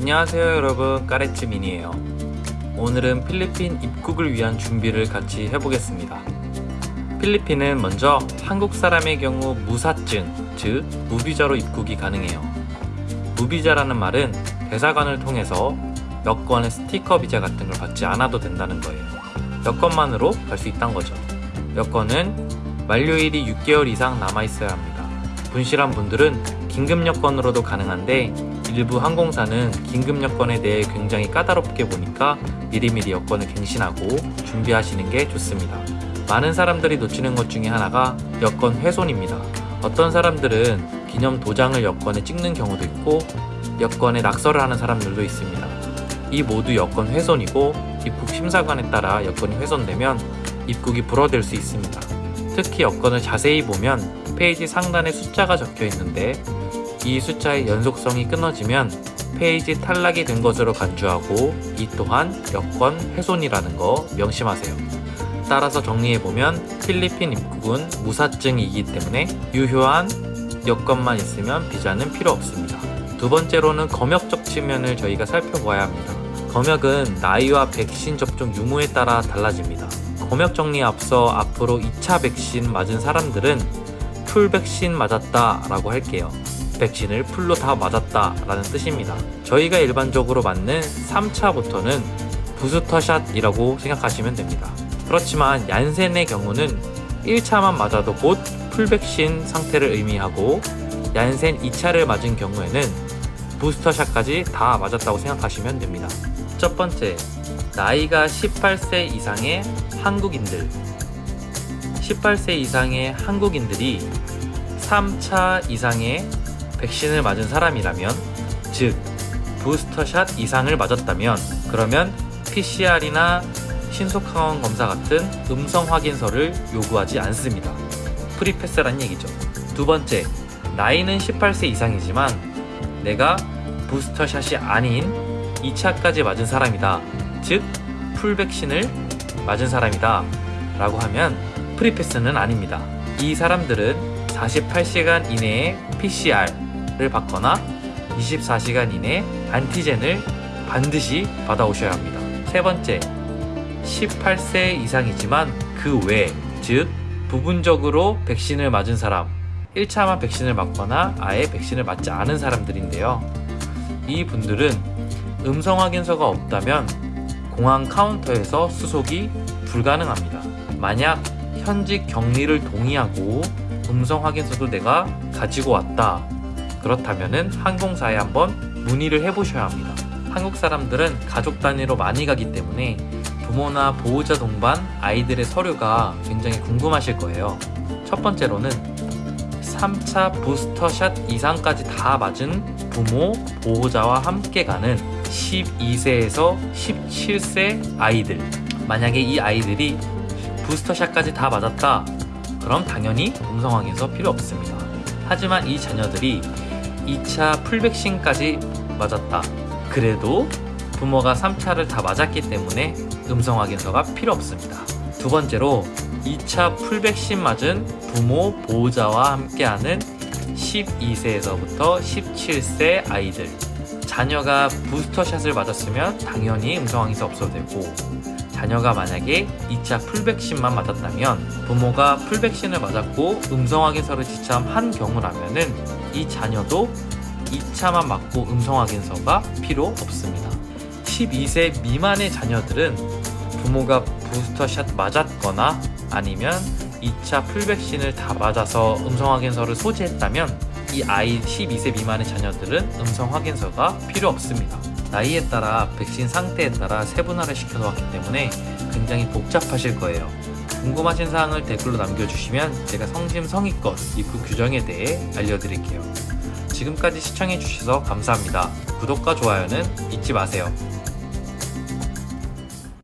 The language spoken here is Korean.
안녕하세요 여러분. 까레츠민이에요. 오늘은 필리핀 입국을 위한 준비를 같이 해보겠습니다. 필리핀은 먼저 한국 사람의 경우 무사증, 즉 무비자로 입국이 가능해요. 무비자라는 말은 대사관을 통해서 여권의 스티커 비자 같은 걸 받지 않아도 된다는 거예요. 여권만으로 갈 수 있다는 거죠. 여권은 만료일이 6개월 이상 남아있어야 합니다. 분실한 분들은 긴급 여권으로도 가능한데 일부 항공사는 긴급 여권에 대해 굉장히 까다롭게 보니까 미리미리 여권을 갱신하고 준비하시는 게 좋습니다. 많은 사람들이 놓치는 것 중에 하나가 여권 훼손입니다. 어떤 사람들은 기념 도장을 여권에 찍는 경우도 있고 여권에 낙서를 하는 사람들도 있습니다. 이 모두 여권 훼손이고 입국 심사관에 따라 여권이 훼손되면 입국이 불허될 수 있습니다. 특히 여권을 자세히 보면 페이지 상단에 숫자가 적혀 있는데 이 숫자의 연속성이 끊어지면 페이지 탈락이 된 것으로 간주하고 이 또한 여권 훼손이라는 거 명심하세요. 따라서 정리해보면 필리핀 입국은 무사증이기 때문에 유효한 여권만 있으면 비자는 필요 없습니다. 두 번째로는 검역적 측면을 저희가 살펴봐야 합니다. 검역은 나이와 백신 접종 유무에 따라 달라집니다. 검역 정리에 앞서 앞으로 2차 백신 맞은 사람들은 full 백신 맞았다 라고 할게요. 백신을 full로 다 맞았다 라는 뜻입니다. 저희가 일반적으로 맞는 3차부터는 부스터샷이라고 생각하시면 됩니다. 그렇지만 얀센의 경우는 1차만 맞아도 곧 full백신 상태를 의미하고 얀센 2차를 맞은 경우에는 부스터샷까지 다 맞았다고 생각하시면 됩니다. 첫 번째, 나이가 18세 이상의 한국인들 18세 이상의 한국인들이 3차 이상의 백신을 맞은 사람이라면 즉 부스터샷 이상을 맞았다면 그러면 PCR이나 신속항원 검사 같은 음성 확인서를 요구하지 않습니다. 프리패스란 얘기죠. 두 번째, 나이는 18세 이상이지만 내가 부스터샷이 아닌 2차까지 맞은 사람이다. 즉 풀백신을 맞은 사람이다. 라고 하면 프리패스는 아닙니다. 이 사람들은 48시간 이내에 PCR 을 받거나 24시간 이내 안티젠을 반드시 받아오셔야 합니다. 세 번째, 18세 이상이지만 그 외, 즉 부분적으로 백신을 맞은 사람, 1차만 백신을 맞거나 아예 백신을 맞지 않은 사람들인데요. 이 분들은 음성 확인서가 없다면 공항 카운터에서 수속이 불가능합니다. 만약 현직 격리를 동의하고 음성 확인서도 내가 가지고 왔다. 그렇다면은 항공사에 한번 문의를 해보셔야 합니다. 한국 사람들은 가족 단위로 많이 가기 때문에 부모나 보호자 동반 아이들의 서류가 굉장히 궁금하실 거예요. 첫 번째로는 3차 부스터샷 이상까지 다 맞은 부모, 보호자와 함께 가는 12세에서 17세 아이들. 만약에 이 아이들이 부스터샷까지 다 맞았다. 그럼 당연히 확인서 필요 없습니다. 하지만 이 자녀들이 2차 풀백신까지 맞았다. 그래도 부모가 3차를 다 맞았기 때문에 음성 확인서가 필요 없습니다. 두 번째로 2차 풀백신 맞은 부모, 보호자와 함께하는 12세에서부터 17세 아이들 자녀가 부스터샷을 맞았으면 당연히 음성 확인서 없어도 되고 자녀가 만약에 2차 풀백신만 맞았다면 부모가 풀백신을 맞았고 음성 확인서를 지참한 경우라면은 이 자녀도 2차만 맞고 음성 확인서가 필요 없습니다. 12세 미만의 자녀들은 부모가 부스터샷 맞았거나 아니면 2차 풀백신을 다 맞아서 음성 확인서를 소지했다면 이 아이 12세 미만의 자녀들은 음성 확인서가 필요 없습니다. 나이에 따라 백신 상태에 따라 세분화를 시켜 놓았기 때문에 굉장히 복잡하실 거예요. 궁금하신 사항을 댓글로 남겨주시면 제가 성심성의껏 입국 규정에 대해 알려드릴게요. 지금까지 시청해주셔서 감사합니다. 구독과 좋아요는 잊지 마세요.